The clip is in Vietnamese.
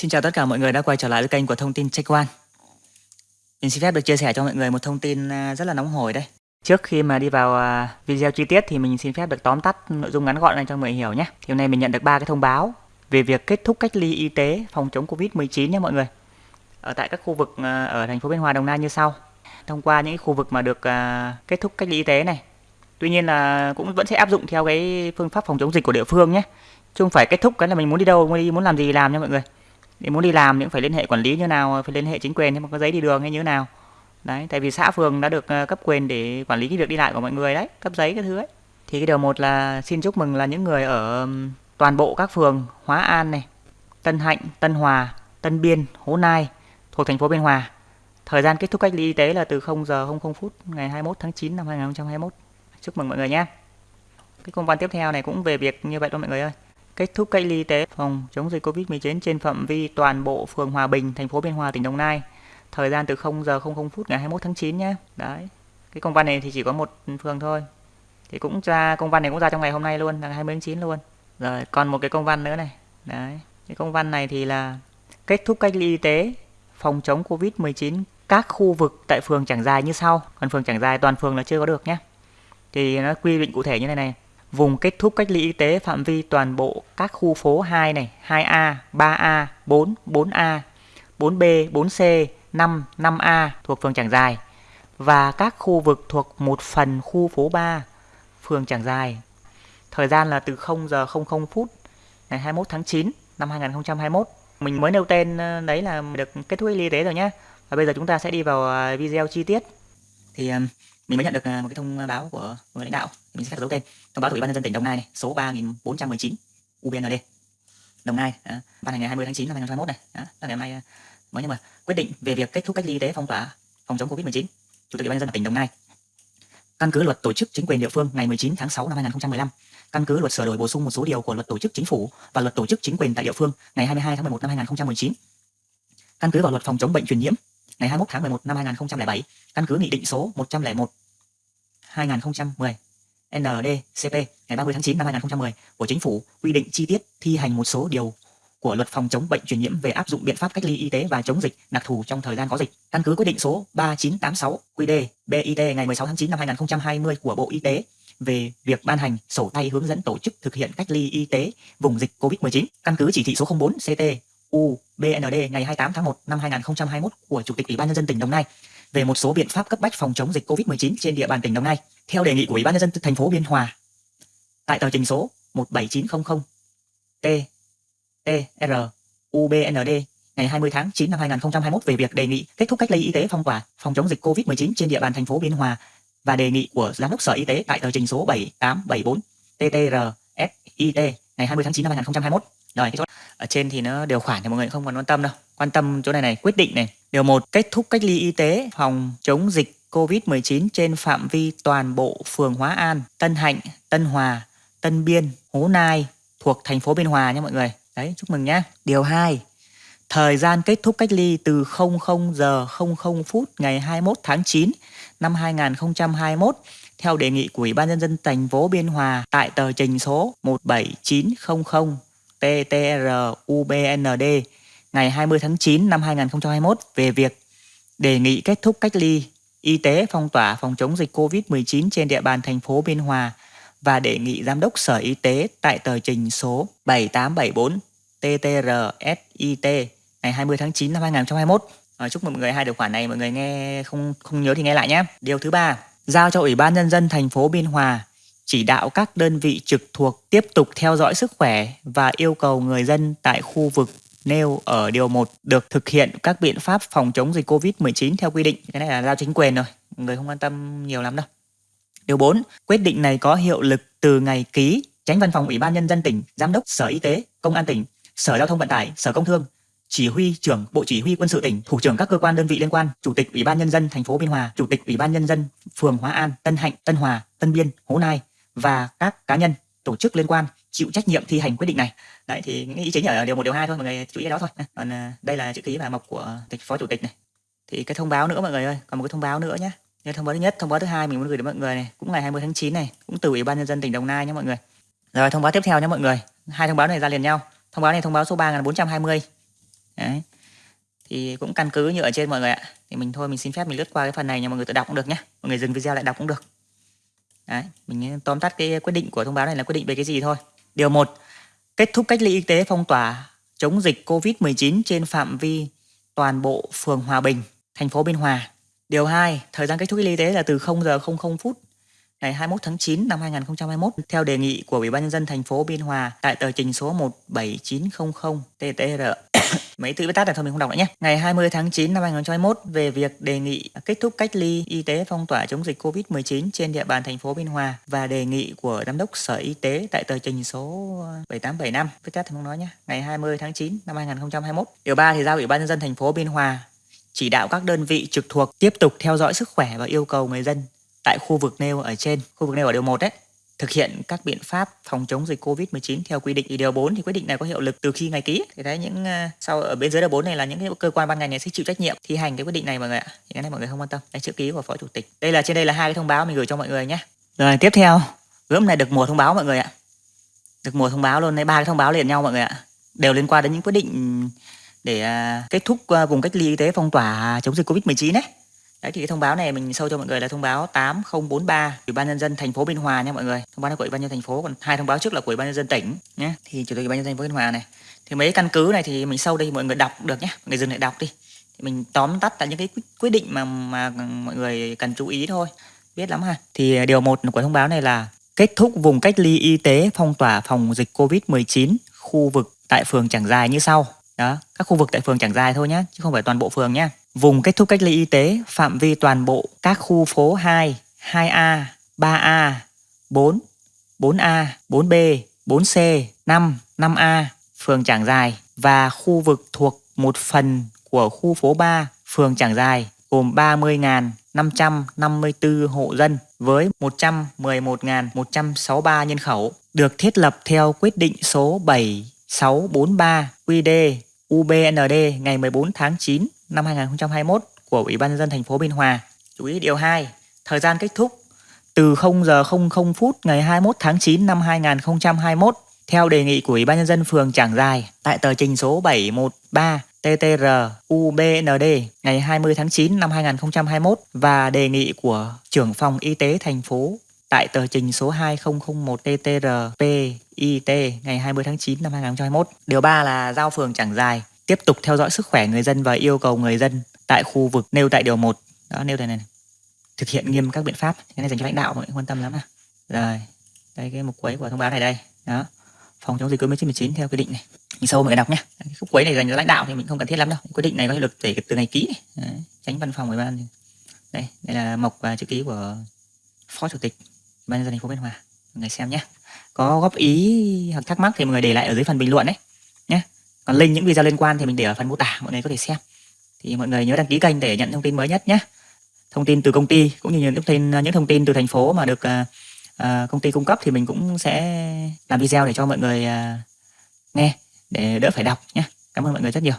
Xin chào tất cả mọi người đã quay trở lại với kênh của thông tin Check One. Mình xin phép được chia sẻ cho mọi người một thông tin à, rất là nóng hổi đây. Trước khi mà đi vào à, video chi tiết thì mình xin phép được tóm tắt nội dung ngắn gọn này cho mọi người hiểu nhé. Thì hôm nay mình nhận được ba cái thông báo về việc kết thúc cách ly y tế phòng chống Covid-19 nhé mọi người. Ở tại các khu vực à, ở thành phố Biên Hòa, Đồng Nai như sau. Thông qua những khu vực mà được kết thúc cách ly y tế này. Tuy nhiên là cũng vẫn sẽ áp dụng theo cái phương pháp phòng chống dịch của địa phương nhé. Chứ không phải kết thúc cái là mình muốn đi đâu, muốn đi muốn làm gì làm nha mọi người để muốn đi làm thì cũng phải liên hệ quản lý như nào, phải liên hệ chính quyền nhưng mà có giấy đi đường hay như nào. Đấy, tại vì xã phường đã được ờ, cấp quyền để quản lý cái việc đi lại của mọi người đấy, cấp giấy cái thứ ấy. Thì cái điều một là xin chúc mừng là những người ở toàn bộ các phường Hóa An này, Tân Hạnh, Tân Hòa, Tân Biên, Hố Nai thuộc thành phố Biên Hòa. Thời gian kết thúc cách ly y tế là từ 0 giờ 00 phút ngày 21 tháng 9 năm 2021 chúc mừng mọi người nhé. Cái công văn tiếp theo này cũng về việc như vậy thôi mọi người ơi kết thúc cách ly y tế phòng chống dịch Covid-19 trên phạm vi toàn bộ phường Hòa Bình, thành phố Biên Hòa, tỉnh Đồng Nai. Thời gian từ 0 giờ 00 phút ngày 21 tháng 9 nhé. Đấy. Cái công văn này thì chỉ có một phường thôi. Thì cũng ra công văn này cũng ra trong ngày hôm nay luôn, là 20 tháng 9 luôn. Rồi, còn một cái công văn nữa này. Đấy. Cái công văn này thì là kết thúc cách ly y tế phòng chống Covid-19 các khu vực tại phường Trảng Dài như sau. Còn phường Trảng Dài toàn phường là chưa có được nhé. Thì nó quy định cụ thể như này này vùng kết thúc cách ly y tế phạm vi toàn bộ các khu phố 2 này, 2A, 3A, 4, 4A, 4B, 4C, 5, 5A thuộc phường Trảng Dài và các khu vực thuộc một phần khu phố 3 phường Trảng Dài. Thời gian là từ 0 giờ 00 phút ngày 21 tháng 9 năm 2021. Mình mới nêu tên ờ, đấy là được kết thúc y tế rồi nhé. Và bây giờ chúng ta sẽ đi vào ờ, video chi tiết. Thì ờ, mình mới nhận được à, một cái thông báo của người lãnh đạo mình sẽ khắc dấu tên. Thông báo của ủy ban nhân dân tỉnh đồng nai này số 3419 ubnd đồng nai đó, ban hành ngày 20 tháng 9 năm 2021 này đó, là ngày hôm nay à, mới nhưng mà quyết định về việc kết thúc cách ly y tế phong tỏa phòng chống covid 19 chủ tịch ủy ban nhân dân tỉnh đồng nai. Căn cứ luật tổ chức chính quyền địa phương ngày 19 tháng 6 năm 2015 căn cứ luật sửa đổi bổ sung một số điều của luật tổ chức chính phủ và luật tổ chức chính quyền tại địa phương ngày 22 tháng 11 năm 2019 căn cứ vào luật phòng chống bệnh truyền nhiễm ngày 21 tháng 11 năm 2007 căn cứ nghị định số 101 2010 NDCP ngày 30 tháng 9 năm 2010 của Chính phủ quy định chi tiết thi hành một số điều của luật phòng chống bệnh truyền nhiễm về áp dụng biện pháp cách ly y tế và chống dịch, đặc thù trong thời gian có dịch. Căn cứ quyết định số 3986 QĐ BIT ngày 16 tháng 9 năm 2020 của Bộ Y tế về việc ban hành, sổ tay hướng dẫn tổ chức thực hiện cách ly y tế vùng dịch COVID-19. Căn cứ chỉ thị số 04 CT UBND ngày 28 tháng 1 năm 2021 của Chủ tịch Ủy ban nhân dân tỉnh Đồng Nai về một số biện pháp cấp bách phòng chống dịch COVID-19 trên địa bàn tỉnh Đồng Nai, theo đề nghị của Ủy ban nhân dân thành phố Biên Hòa tại tờ trình số 17900 T TR UBND ngày 20 tháng 9 năm 2021 về việc đề nghị kết thúc cách ly y tế phong tỏa, phòng chống dịch COVID-19 trên địa bàn thành phố Biên Hòa và đề nghị của Giám đốc Sở Y tế tại tờ trình số 7874 TTR SIT ngày 20 tháng 9 năm 2021. Rồi, cái chỗ ở trên thì nó điều khoản thì mọi người không cần quan tâm đâu. Quan tâm chỗ này này, quyết định này. Điều 1 kết thúc cách ly y tế phòng chống dịch COVID-19 trên phạm vi toàn bộ phường Hóa An, Tân Hạnh, Tân Hòa, Tân Biên, Hố Nai thuộc thành phố Biên Hòa nha mọi người. Đấy, chúc mừng nhé. Điều 2. Thời gian kết thúc cách ly từ 00 giờ 00 phút ngày 21 tháng 9 năm 2021 theo đề nghị của Ủy ban nhân dân thành phố Biên Hòa tại tờ trình số 17900 TTRUBND ngày 20 tháng 9 năm 2021 về việc đề nghị kết thúc cách ly y tế phong tỏa phòng chống dịch COVID-19 trên địa bàn thành phố Biên Hòa và đề nghị Giám đốc Sở Y tế tại tờ trình số 7874 TTRSIT ngày 20 tháng 9 năm 2021. À, ờ, chúc mọi người hai điều khoản này mọi người nghe không không nhớ thì nghe lại nhé. Điều thứ ba, giao cho Ủy ban nhân dân thành phố Biên Hòa chỉ đạo các đơn vị trực thuộc tiếp tục theo dõi sức khỏe và yêu cầu người dân tại khu vực nêu ở điều 1 được thực hiện các biện pháp phòng chống dịch Covid-19 theo quy định. Cái này là giao chính quyền rồi, người không quan tâm nhiều lắm đâu. Điều 4, quyết định này có hiệu lực từ ngày ký Tránh Văn phòng Ủy ban nhân dân tỉnh, Giám đốc Sở Y tế, Công an tỉnh, Sở Giao thông Vận tải, Sở Công Thương, chỉ huy trưởng Bộ Chỉ huy Quân sự tỉnh, thủ trưởng các cơ quan đơn vị liên quan, chủ tịch Ủy ban nhân dân thành phố Biên Hòa, chủ tịch Ủy ban nhân dân phường Hóa An, Tân Hạnh, Tân Hòa, Tân Biên, Hố Nai và các cá nhân, tổ chức liên quan chịu trách nhiệm thi hành quyết định này. Đấy thì những ý chính ở điều một điều hai thôi mọi người chú ý đó thôi. Còn ờ, đây là chữ ký và mộc của tịch phó chủ tịch này. Thì cái thông báo nữa mọi người ơi, còn một cái thông báo nữa nhé. Như thông báo thứ nhất, thông báo thứ hai mình muốn gửi đến mọi người này, cũng ngày 20 tháng 9 này, cũng từ Ủy ban nhân dân tỉnh Đồng Nai nhé mọi người. Rồi thông báo tiếp theo nhé mọi người. Hai thông báo này ra liền nhau. Thông báo này thông báo số 3420 Đấy. Thì cũng căn cứ như ở trên mọi người ạ. Thì mình thôi mình xin phép mình lướt qua cái phần này nha mọi người tự đọc cũng được nhé. Mọi người dừng video lại đọc cũng được. Đấy, mình ờ, tóm tắt cái quyết định của thông báo này là quyết định về cái gì thôi. Điều 1. Kết thúc cách ly y tế phong tỏa chống dịch COVID-19 trên phạm vi toàn bộ phường Hòa Bình, thành phố Biên Hòa. Điều 2, thời gian kết thúc cách ly y tế là từ 0 giờ 00 phút ngày 21 tháng 9 năm 2021 theo đề nghị của Ủy ban nhân dân thành phố Biên Hòa tại tờ trình số 17900 TTR. Mấy từ viết tắt này thôi mình không đọc nữa nhé. Ngày 20 tháng 9 năm 2021 về việc đề nghị kết thúc cách ly y tế phong tỏa chống dịch Covid-19 trên địa bàn thành phố Biên Hòa và đề nghị của giám đốc Sở Y tế tại tờ trình số 7875. Viết tắt thì không nói nhé. Ngày 20 tháng 9 năm 2021. Điều 3 thì giao Ủy ban nhân dân thành phố Biên Hòa chỉ đạo các đơn vị trực thuộc tiếp tục theo dõi sức khỏe và yêu cầu người dân tại khu vực nêu ở trên, khu vực nêu ở điều 1 đấy, thực hiện các biện pháp phòng chống dịch Covid-19 theo quy định. Thì điều 4 thì quyết định này có hiệu lực từ khi ngày ký. Thì đấy những ờ, sau ở bên dưới điều 4 này là những cái cơ quan ban ngành này sẽ chịu trách nhiệm thi hành cái quyết định này mọi người ạ. Thì cái này mọi người không quan tâm. Đấy chữ ký của phó chủ tịch. Đây là trên đây là hai cái thông báo mình gửi cho mọi người nhé. Rồi tiếp theo, gớm này được mùa thông báo mọi người ạ. Được mùa thông báo luôn đấy ba cái thông báo liền nhau mọi người ạ. Đều liên quan đến những quyết định để à, kết thúc à, vùng cách ly y tế phong tỏa chống dịch Covid-19 đấy. Đấy thì cái thông báo này mình sâu cho mọi người là thông báo 8043 Ủy ban nhân dân thành phố Biên Hòa nha mọi người. Thông báo này của Ủy ban nhân dân thành phố còn hai thông báo trước là của Ủy ban nhân dân tỉnh nhé. Thì chủ tịch Ủy ban nhân dân thành phố Biên Hòa này. Thì mấy căn cứ này thì mình sâu đây mọi người đọc được nhé. Mọi người dừng lại đọc đi. Thì mình tóm tắt là những cái quyết định mà mà mọi người cần chú ý thôi. Biết lắm ha. Thì điều một của thông báo này là kết thúc vùng cách ly y tế phong tỏa phòng dịch Covid-19 khu vực tại phường Trảng Dài như sau. Đó, các khu vực tại phường Trảng Dài thôi nhé, chứ không phải toàn bộ phường nhé. Vùng kết thúc cách ly y tế phạm vi toàn bộ các khu phố 2, 2A, 3A, 4, 4A, 4B, 4C, 5, 5A, phường Trảng Dài và khu vực thuộc một phần của khu phố 3, phường Trảng Dài gồm 30.554 hộ dân với 111.163 nhân khẩu được thiết lập theo quyết định số 7643 QD UBND ngày 14 tháng 9 năm 2021 của Ủy ban nhân dân thành phố Biên Hòa. Chú ý điều 2, thời gian kết thúc từ 0 giờ 00 phút ngày 21 tháng 9 năm 2021 theo đề nghị của Ủy ban nhân dân phường Trảng dài tại tờ trình số 713 TTR UBND ngày 20 tháng 9 năm 2021 và đề nghị của trưởng phòng y tế thành phố tại tờ trình số 2001 TTR PIT ngày 20 tháng 9 năm 2021. Điều 3 là giao phường Trảng dài tiếp tục theo dõi sức khỏe người dân và yêu cầu người dân tại khu vực nêu tại điều 1. Đó nêu đây này, này. Thực hiện nghiêm các biện pháp. Cái này dành cho lãnh đạo mọi người quan tâm lắm à. Rồi. Đây cái mục quấy của thông báo này đây. Đó. Phòng chống dịch Covid-19 theo quy định này. Nhìn sâu mọi người đọc nhé. Cái khúc quấy này dành cho lãnh đạo thì mình không cần thiết lắm đâu. Quyết định này có hiệu lực kể từ ngày ký. Đấy. Tránh văn phòng ủy ban. Đây, đây là mộc và chữ ký của phó chủ tịch ban nhân dân thành phố Biên Hòa. Mọi người xem nhé. Có góp ý hoặc thắc mắc thì mọi người để lại ở dưới phần bình luận đấy nhé. Còn link những video liên quan thì mình để ở phần mô tả mọi người có thể xem. Thì mọi người nhớ đăng ký kênh để nhận thông tin mới nhất nhé. Thông tin từ công ty cũng như những thông tin những thông tin từ thành phố mà được uh, uh, công ty cung cấp thì mình cũng sẽ làm video để cho mọi người uh, nghe để đỡ phải đọc nhé. Cảm ơn mọi người rất nhiều.